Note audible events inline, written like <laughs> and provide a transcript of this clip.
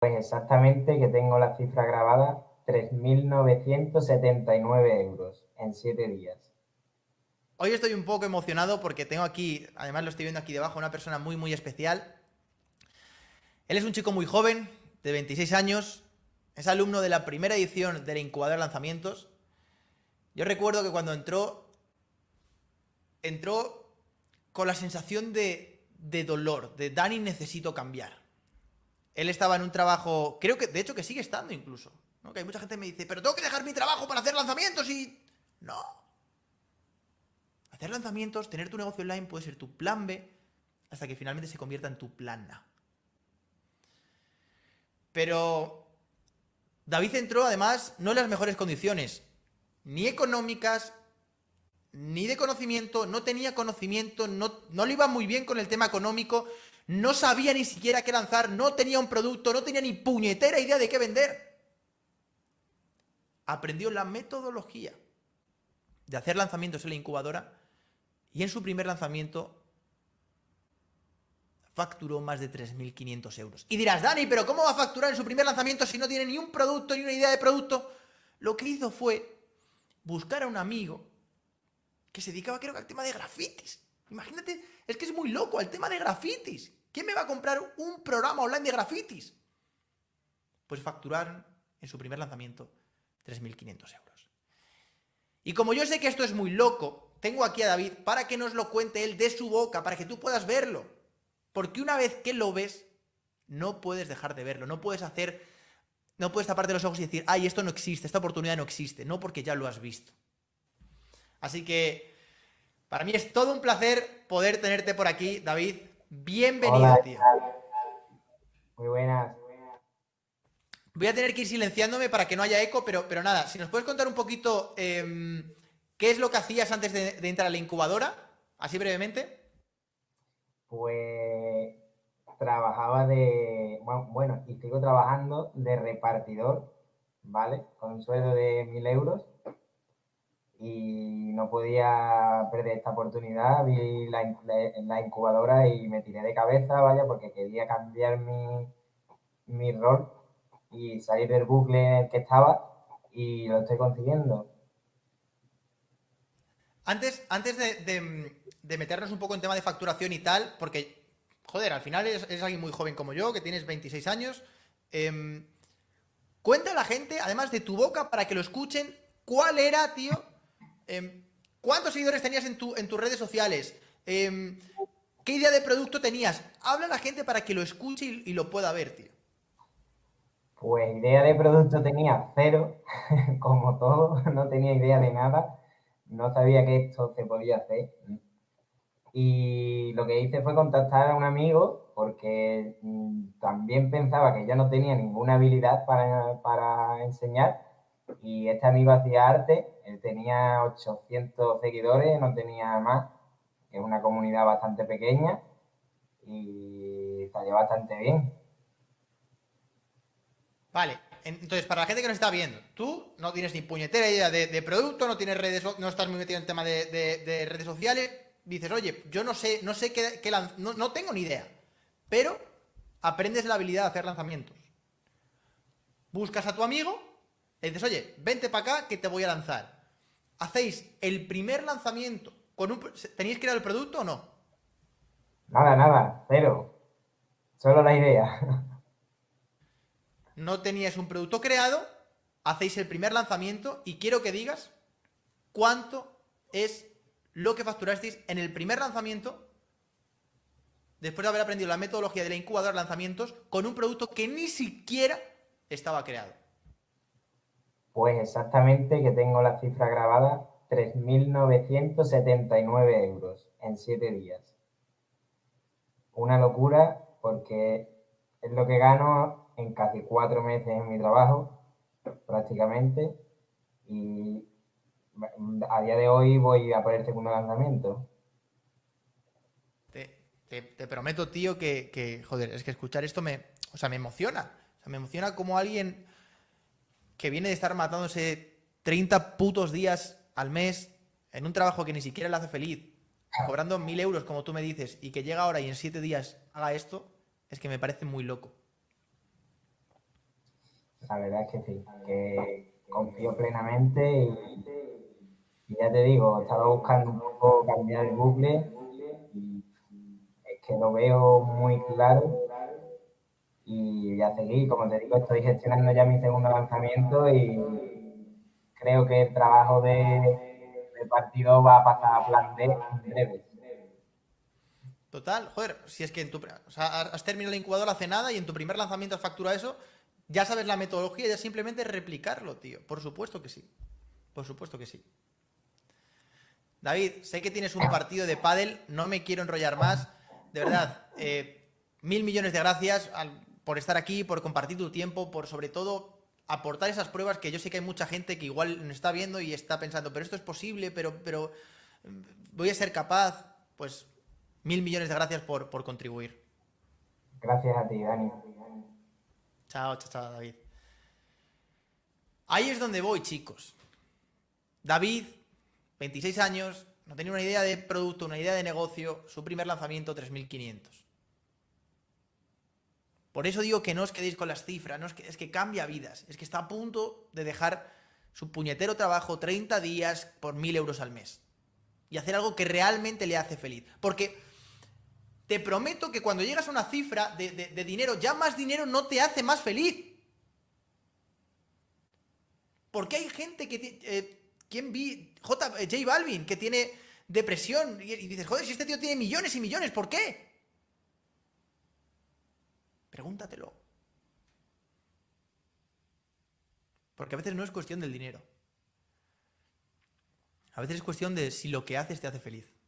Pues exactamente que tengo la cifra grabada, 3.979 euros en 7 días. Hoy estoy un poco emocionado porque tengo aquí, además lo estoy viendo aquí debajo, una persona muy, muy especial. Él es un chico muy joven, de 26 años, es alumno de la primera edición de la incubadora de lanzamientos. Yo recuerdo que cuando entró, entró con la sensación de, de dolor, de Dani necesito cambiar. Él estaba en un trabajo, creo que, de hecho, que sigue estando incluso. Que hay mucha gente que me dice, pero tengo que dejar mi trabajo para hacer lanzamientos y... No. Hacer lanzamientos, tener tu negocio online puede ser tu plan B hasta que finalmente se convierta en tu plan A. Pero David entró además no en las mejores condiciones, ni económicas, ni de conocimiento, no tenía conocimiento, no, no le iba muy bien con el tema económico, no sabía ni siquiera qué lanzar, no tenía un producto, no tenía ni puñetera idea de qué vender. Aprendió la metodología de hacer lanzamientos en la incubadora y en su primer lanzamiento facturó más de 3.500 euros. Y dirás, Dani, pero ¿cómo va a facturar en su primer lanzamiento si no tiene ni un producto ni una idea de producto? Lo que hizo fue buscar a un amigo que se dedicaba creo que al tema de grafitis. Imagínate, es que es muy loco el tema de grafitis. ¿Quién me va a comprar un programa online de grafitis? Pues facturaron en su primer lanzamiento 3.500 euros. Y como yo sé que esto es muy loco, tengo aquí a David para que nos lo cuente él de su boca, para que tú puedas verlo. Porque una vez que lo ves, no puedes dejar de verlo, no puedes hacer, no puedes taparte los ojos y decir, ay, esto no existe, esta oportunidad no existe, no porque ya lo has visto. Así que, para mí es todo un placer poder tenerte por aquí, David. Bienvenido, tío. Muy buenas. Voy a tener que ir silenciándome para que no haya eco, pero, pero nada, si nos puedes contar un poquito em, qué es lo que hacías antes de, entrar a la incubadora, así brevemente. Pues trabajaba de, bueno, y sigo trabajando de repartidor, ¿vale? Con un sueldo de mil euros y no podía perder esta oportunidad. Vi la, la, incubadora y me tiré de cabeza, vaya, porque quería cambiar mi, mi rol y salir del bucle que estaba y lo estoy consiguiendo. Antes, antes de, de, meternos un poco en tema de facturación y tal, porque, joder, al final eres, alguien muy joven como yo, que tienes 26 años. Eh, cuenta a la gente, además de tu boca, para que lo escuchen, cuál era, tío, Em, ¿Cuántos seguidores tenías en, tu, en tus redes sociales? Em, ¿Qué idea de producto tenías? Habla a la gente para que lo escuche y, lo pueda ver, tío. Pues idea de producto tenía cero, <laughs> como todo, <laughs> no tenía idea de nada, no sabía que esto se podía hacer. Y lo que hice fue contactar a un amigo porque mm, también pensaba que ya no tenía ninguna habilidad para enseñar y este amigo hacía arte, él tenía 800 seguidores, no tenía más, es una comunidad bastante pequeña y salió bastante bien. Vale, entonces para la gente que nos está viendo, tú no tienes ni puñetera idea de, producto, no tienes redes, no estás muy metido en el tema de, redes sociales, dices, oye, yo no sé, no sé qué, no, no tengo ni idea, pero aprendes la habilidad de hacer lanzamientos. Buscas a tu amigo le dices, oye, vente para acá que te voy a lanzar. Hacéis el primer lanzamiento con un... ¿Tenéis ir al producto o no? Nada, nada, cero. Solo la idea. <laughs> No teníais un producto creado, hacéis el primer lanzamiento y quiero que digas cuánto es lo que facturasteis en el primer lanzamiento después de haber aprendido la metodología de la incubadora de lanzamientos con un producto que ni siquiera estaba creado. Pues exactamente que tengo la cifra grabada, 3.979 euros en 7 días. Una locura porque es lo que gano en casi cuatro meses en mi trabajo, prácticamente, y a día de hoy voy a por el segundo lanzamiento. Te, prometo, tío, que, que, joder, es que escuchar esto me, o sea, me emociona. Me emociona como alguien que viene de estar matándose 30 putos días al mes en un trabajo que ni siquiera le hace feliz, cobrando mil euros, como tú me dices, y que llega ahora y en siete días haga esto, es que me parece muy loco. la verdad es que sí, que confío plenamente y, ya te digo, estaba buscando un poco cambiar el bucle y es que lo veo muy claro y ya seguí, como te digo, estoy gestionando ya mi segundo lanzamiento y creo que el trabajo de, de partido va a pasar a plan D en breve. Total, joder, si es que en tu, has terminado la incubadora hace nada y en tu primer lanzamiento has facturado eso, ya sabes la metodología, ya simplemente replicarlo, tío. Por supuesto que sí. Por supuesto que sí. David, sé que tienes un partido de pádel, no me quiero enrollar más. De verdad, eh, mil millones de gracias por estar aquí, por compartir tu tiempo, por sobre todo aportar esas pruebas que yo sé que hay mucha gente que igual nos está viendo y está pensando, pero esto es posible, pero, pero mm, voy a ser capaz. Pues Mil millones de gracias por, contribuir. Gracias a ti, Dani. Chao, chao, chao, David. Ahí es donde voy, chicos. David, 26 años, no tenía una idea de producto, una idea de negocio, su primer lanzamiento 3500. Por eso digo que no os quedéis con las cifras, no es, que, es que cambia vidas, es que está a punto de dejar su puñetero trabajo 30 días por 1000 euros al mes y hacer algo que realmente le hace feliz. Porque te prometo que cuando llegas a una cifra de, dinero, ya más dinero no te hace más feliz. Porque hay gente que... Eh, ¿Quién vi? J, eh, J Balvin, que tiene depresión. Y, y dices, joder, si este tío tiene millones y millones, ¿por qué? Pregúntatelo. Porque a veces no es cuestión del dinero. A veces es cuestión de si lo que haces te hace feliz.